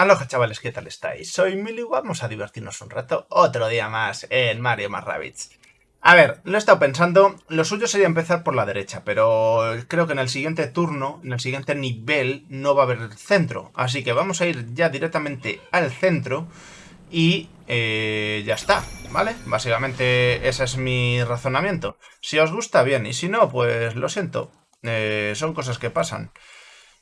Aloha chavales, ¿qué tal estáis? Soy Mili, vamos a divertirnos un rato, otro día más en Mario más Rabbids. A ver, lo he estado pensando, lo suyo sería empezar por la derecha, pero creo que en el siguiente turno, en el siguiente nivel, no va a haber centro. Así que vamos a ir ya directamente al centro y eh, ya está, ¿vale? Básicamente ese es mi razonamiento. Si os gusta, bien, y si no, pues lo siento, eh, son cosas que pasan.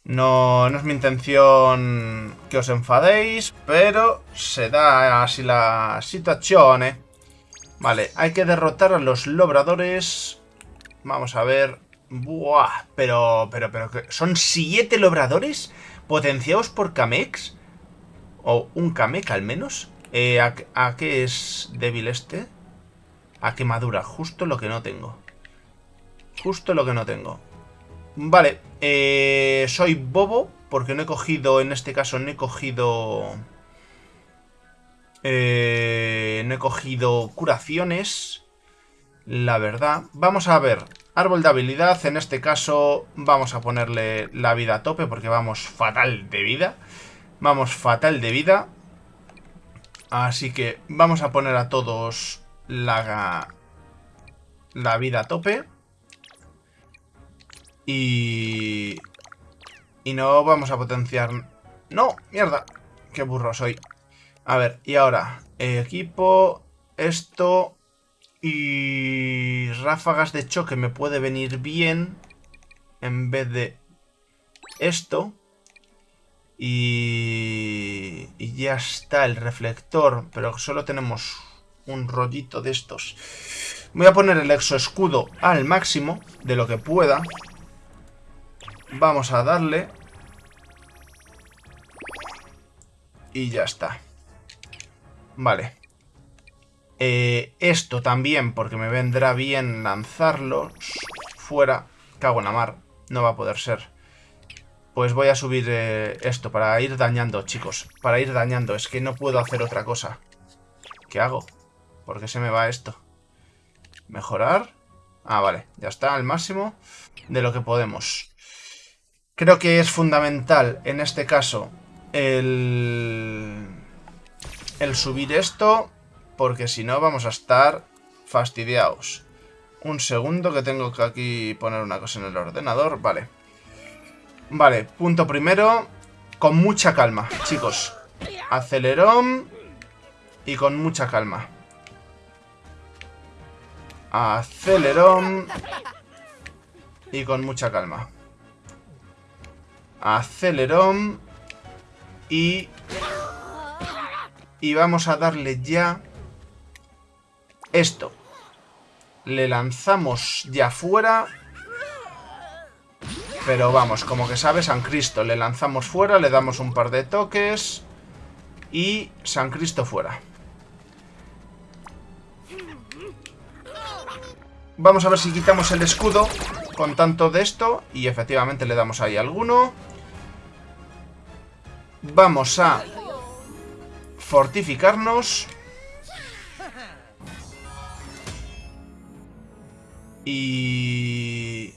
No, no es mi intención que os enfadéis, pero se da así la situación, ¿eh? Vale, hay que derrotar a los lobradores. Vamos a ver. Buah, pero, pero, pero, ¿son siete lobradores potenciados por Kamex? ¿O un Kamek al menos? Eh, ¿a, ¿A qué es débil este? A quemadura, justo lo que no tengo. Justo lo que no tengo. Vale, eh, soy bobo porque no he cogido, en este caso no he cogido... Eh, no he cogido curaciones, la verdad. Vamos a ver, árbol de habilidad, en este caso vamos a ponerle la vida a tope porque vamos fatal de vida. Vamos fatal de vida. Así que vamos a poner a todos la, la vida a tope. Y... Y no vamos a potenciar... ¡No! ¡Mierda! ¡Qué burro soy! A ver, y ahora... Equipo... Esto... Y... Ráfagas de choque me puede venir bien. En vez de... Esto. Y... Y ya está el reflector. Pero solo tenemos un rollito de estos. Voy a poner el exoescudo al máximo de lo que pueda. Vamos a darle. Y ya está. Vale. Eh, esto también, porque me vendrá bien lanzarlos fuera. Cago en la mar. No va a poder ser. Pues voy a subir eh, esto para ir dañando, chicos. Para ir dañando. Es que no puedo hacer otra cosa. ¿Qué hago? ¿Por qué se me va esto? Mejorar. Ah, vale. Ya está, al máximo de lo que podemos. Creo que es fundamental en este caso el, el subir esto porque si no vamos a estar fastidiados. Un segundo que tengo que aquí poner una cosa en el ordenador. Vale. Vale, punto primero. Con mucha calma, chicos. Acelerón. Y con mucha calma. Acelerón. Y con mucha calma. Acelerón. Y... Y vamos a darle ya... Esto. Le lanzamos ya fuera. Pero vamos, como que sabe San Cristo. Le lanzamos fuera, le damos un par de toques. Y San Cristo fuera. Vamos a ver si quitamos el escudo con tanto de esto. Y efectivamente le damos ahí alguno. Vamos a fortificarnos. Y...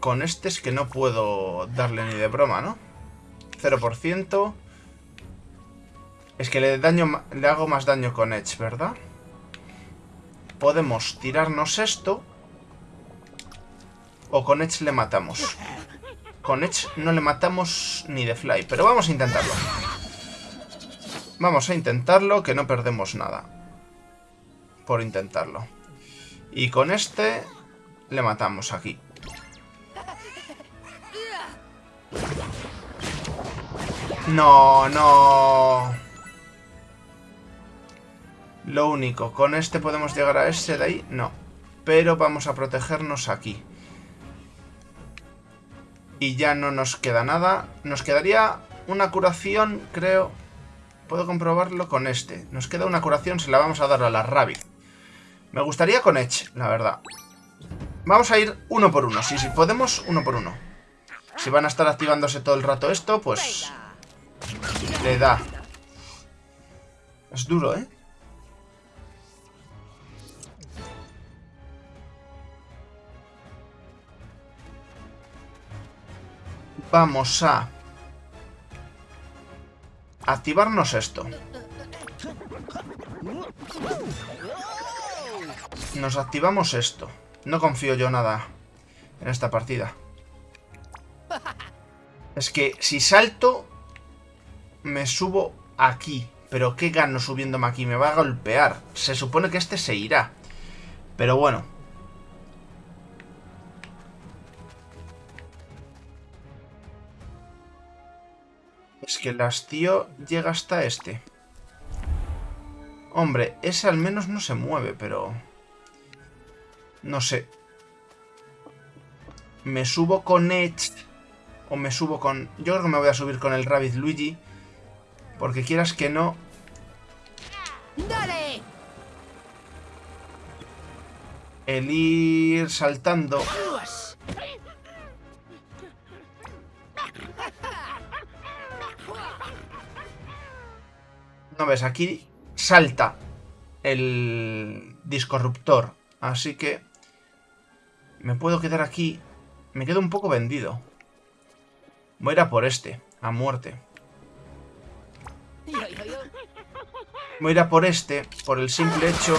Con este es que no puedo darle ni de broma, ¿no? 0%. Es que le, daño, le hago más daño con Edge, ¿verdad? Podemos tirarnos esto. O con Edge le matamos. Con Edge no le matamos ni de fly, pero vamos a intentarlo. Vamos a intentarlo, que no perdemos nada. Por intentarlo. Y con este le matamos aquí. No, no. Lo único, con este podemos llegar a ese de ahí, no. Pero vamos a protegernos aquí y ya no nos queda nada. Nos quedaría una curación, creo. Puedo comprobarlo con este. Nos queda una curación, se la vamos a dar a la Rabbit. Me gustaría con Edge, la verdad. Vamos a ir uno por uno. Sí, sí, podemos, uno por uno. Si van a estar activándose todo el rato esto, pues... Le da. Es duro, ¿eh? Vamos a activarnos esto. Nos activamos esto. No confío yo nada en esta partida. Es que si salto, me subo aquí. Pero ¿qué gano subiéndome aquí? Me va a golpear. Se supone que este se irá. Pero bueno. Que el hastío llega hasta este. Hombre, ese al menos no se mueve, pero... No sé. Me subo con Edge. O me subo con... Yo creo que me voy a subir con el Rabbit Luigi. Porque quieras que no... ¡Dale! El ir saltando... No ves, aquí salta el discorruptor. Así que me puedo quedar aquí. Me quedo un poco vendido. Voy a ir a por este, a muerte. Voy a ir a por este, por el simple hecho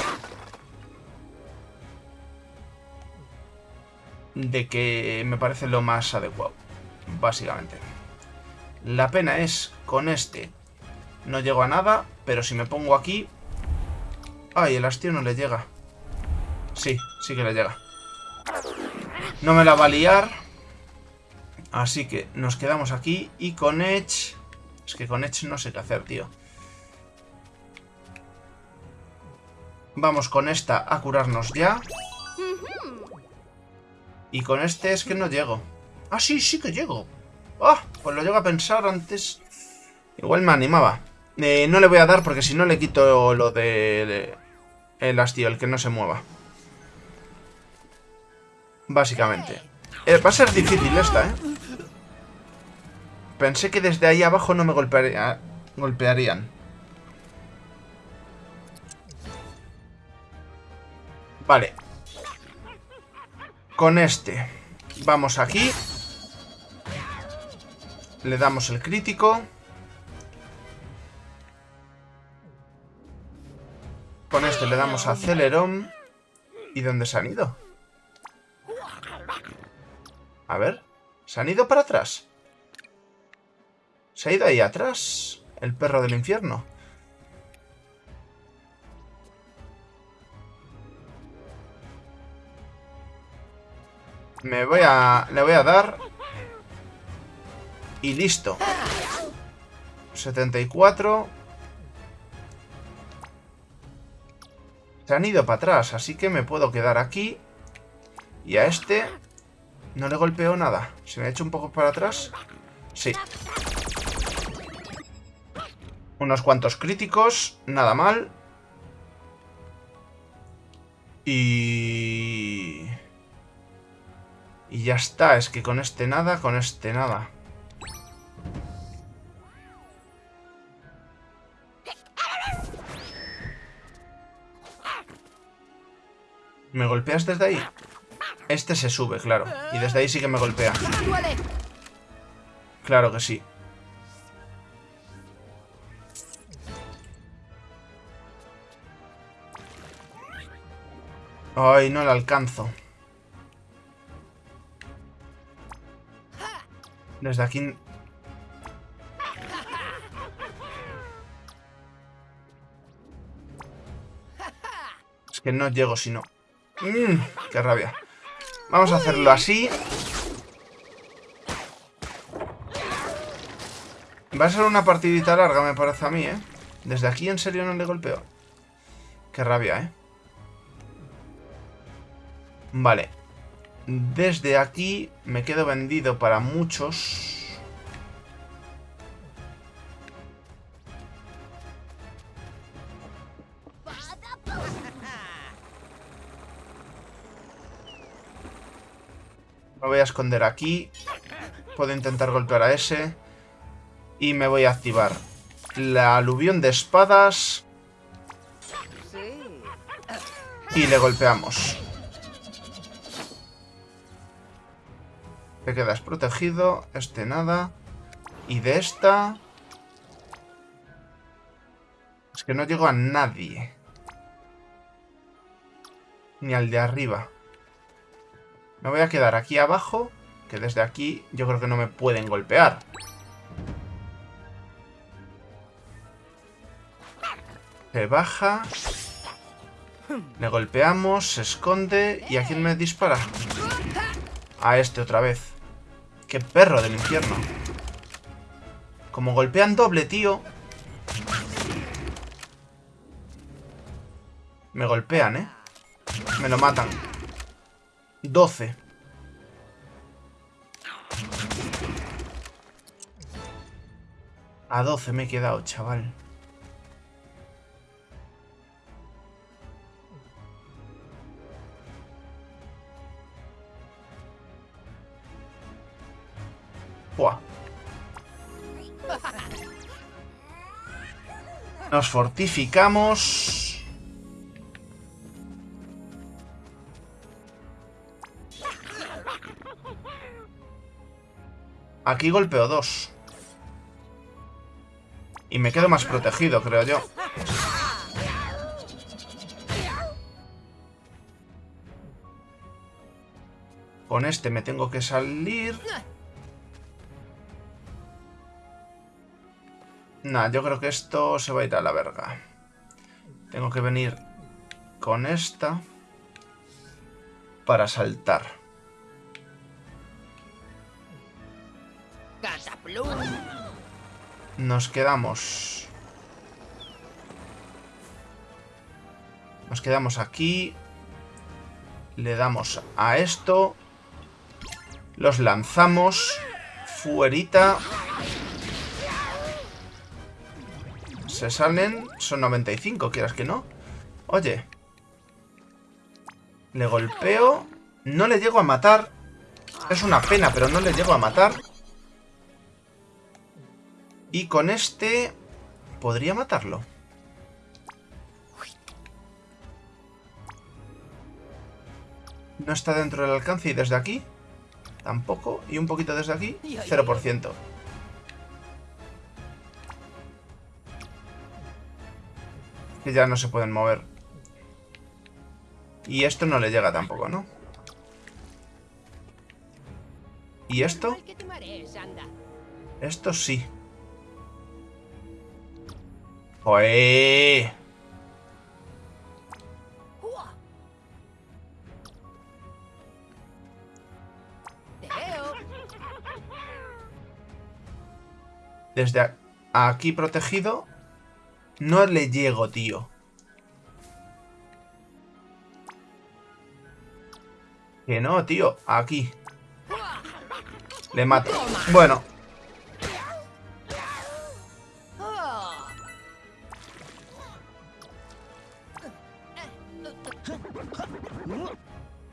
de que me parece lo más adecuado, básicamente. La pena es, con este no llego a nada, pero si me pongo aquí... Ay, el hastío no le llega. Sí, sí que le llega. No me la va a liar. Así que nos quedamos aquí. Y con Edge... Es que con Edge no sé qué hacer, tío. Vamos con esta a curarnos ya. Y con este es que no llego. Ah, sí, sí que llego. Ah, pues lo llego a pensar antes. Igual me animaba. Eh, no le voy a dar porque si no le quito lo de, el hastío, el que no se mueva. Básicamente. Eh, va a ser difícil esta, ¿eh? Pensé que desde ahí abajo no me golpearían. Vale. Con este. Vamos aquí. Le damos el crítico. Con este le damos acelerón. ¿Y dónde se han ido? A ver. ¿Se han ido para atrás? ¿Se ha ido ahí atrás? El perro del infierno. Me voy a... Le voy a dar... Y listo. 74... Se han ido para atrás, así que me puedo quedar aquí. Y a este no le golpeo nada. ¿Se me ha hecho un poco para atrás? Sí. Unos cuantos críticos, nada mal. Y... Y ya está, es que con este nada, con este nada. ¿Me golpeas desde ahí? Este se sube, claro. Y desde ahí sí que me golpea. Claro que sí. Ay, no le alcanzo. Desde aquí... Es que no llego si no... Mmm, qué rabia. Vamos a hacerlo así. Va a ser una partidita larga, me parece a mí, ¿eh? Desde aquí en serio no le golpeo. Qué rabia, ¿eh? Vale. Desde aquí me quedo vendido para muchos... Me voy a esconder aquí. Puedo intentar golpear a ese. Y me voy a activar la aluvión de espadas. Y le golpeamos. Te quedas protegido. Este nada. Y de esta... Es que no llego a nadie. Ni al de arriba. Me voy a quedar aquí abajo, que desde aquí yo creo que no me pueden golpear. Se baja. Le golpeamos, se esconde. ¿Y a quién me dispara? A este otra vez. ¡Qué perro del infierno! Como golpean doble, tío. Me golpean, ¿eh? Me lo matan. 12. A 12 me he quedado, chaval. Nos fortificamos. Aquí golpeo dos. Y me quedo más protegido, creo yo. Con este me tengo que salir. Nah, yo creo que esto se va a ir a la verga. Tengo que venir con esta para saltar. Nos quedamos... Nos quedamos aquí. Le damos a esto. Los lanzamos. Fuerita. Se salen, son 95, quieras que no. Oye. Le golpeo. No le llego a matar. Es una pena, pero no le llego a matar. Y con este... Podría matarlo. No está dentro del alcance y desde aquí tampoco. Y un poquito desde aquí, 0%. Que ya no se pueden mover. Y esto no le llega tampoco, ¿no? ¿Y esto? Esto sí. Desde aquí protegido no le llego, tío. Que no, tío. Aquí. Le mato. Bueno.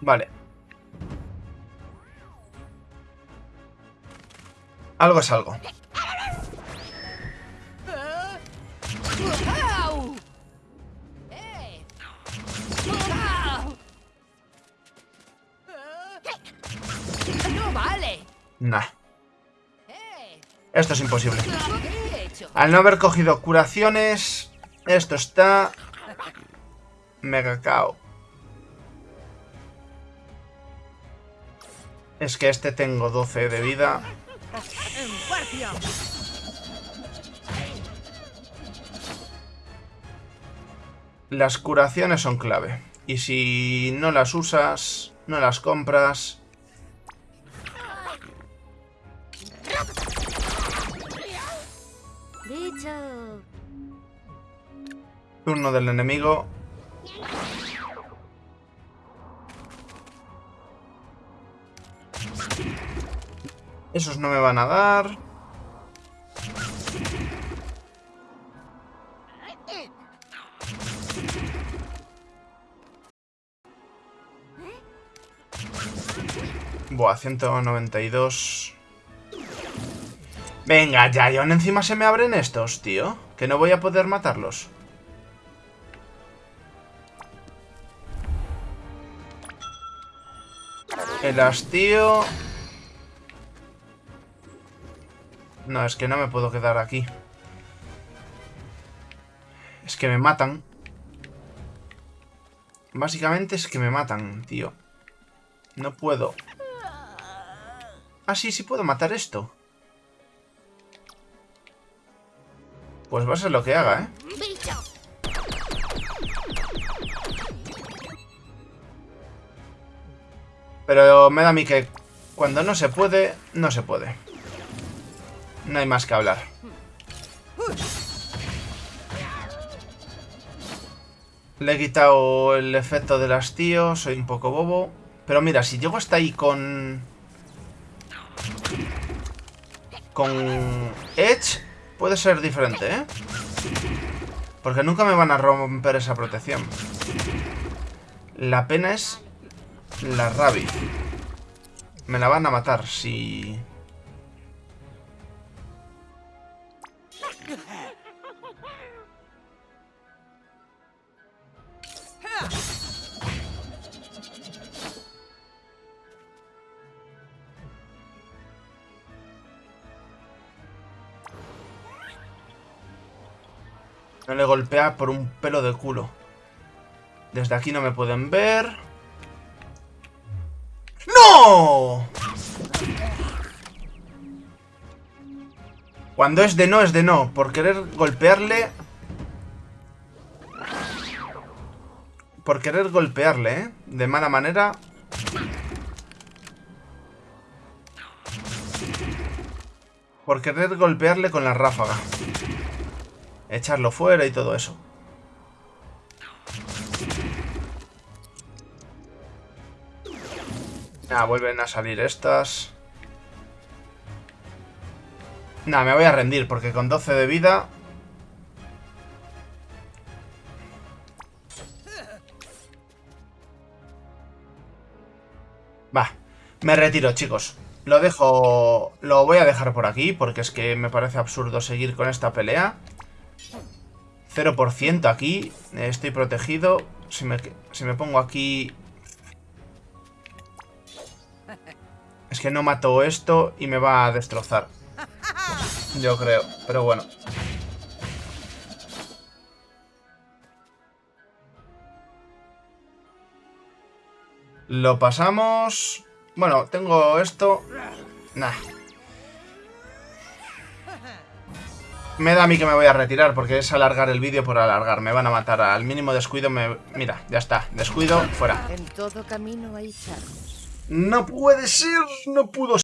Vale. Algo es algo. Nah. Esto es imposible. Al no haber cogido curaciones, esto está... Mega cao. Es que este tengo 12 de vida. Las curaciones son clave. Y si no las usas, no las compras... Turno del enemigo. Esos no me van a dar. Buah, 192. Venga, ya, y aún encima se me abren estos, tío. Que no voy a poder matarlos. El hastío... No, es que no me puedo quedar aquí. Es que me matan. Básicamente es que me matan, tío. No puedo. Ah, sí, sí puedo matar esto. Pues va a ser lo que haga, ¿eh? Pero me da a mí que cuando no se puede, no se puede. No hay más que hablar. Le he quitado el efecto del hastío, soy un poco bobo. Pero mira, si llego hasta ahí con... Con Edge, puede ser diferente, ¿eh? Porque nunca me van a romper esa protección. La pena es la Rabbit. Me la van a matar si... No le golpea por un pelo de culo. Desde aquí no me pueden ver. ¡No! Cuando es de no, es de no. Por querer golpearle... Por querer golpearle, ¿eh? De mala manera. Por querer golpearle con la ráfaga. Echarlo fuera y todo eso. Ah, vuelven a salir estas. Nah, me voy a rendir porque con 12 de vida... Va, me retiro, chicos. Lo dejo... Lo voy a dejar por aquí porque es que me parece absurdo seguir con esta pelea. 0% aquí. Estoy protegido. Si me, si me pongo aquí... Es que no mato esto y me va a destrozar. Yo creo, pero bueno. Lo pasamos... Bueno, tengo esto... Nah. Me da a mí que me voy a retirar porque es alargar el vídeo por alargar. Me van a matar al mínimo descuido. Me... Mira, ya está. Descuido, fuera. En todo camino hay No puede ser. No pudo ser.